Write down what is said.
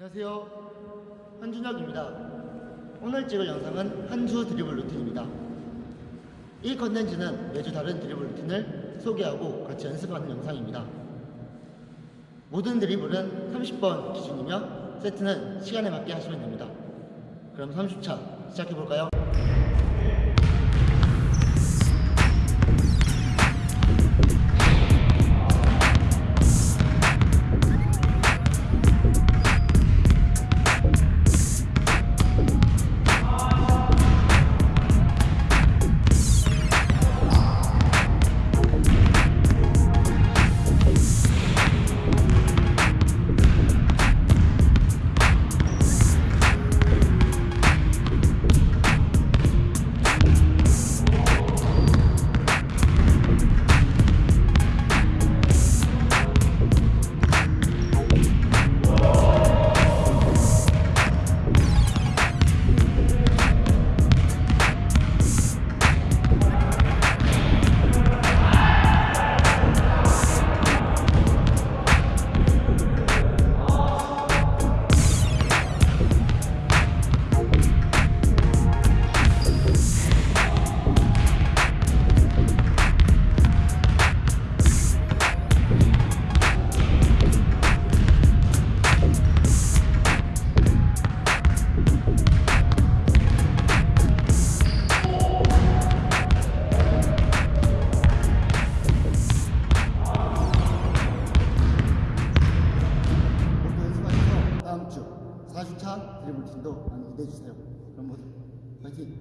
안녕하세요. 한준혁입니다. 오늘 찍을 영상은 한주 드리블 루틴입니다. 이 컨텐츠는 매주 다른 드리블 루틴을 소개하고 같이 연습하는 영상입니다. 모든 드리블은 30번 기준이며 세트는 시간에 맞게 하시면 됩니다. 그럼 30차 시작해볼까요? 2차 드리블 팀도 많이 기대해주세요. 그럼 모두 파이팅!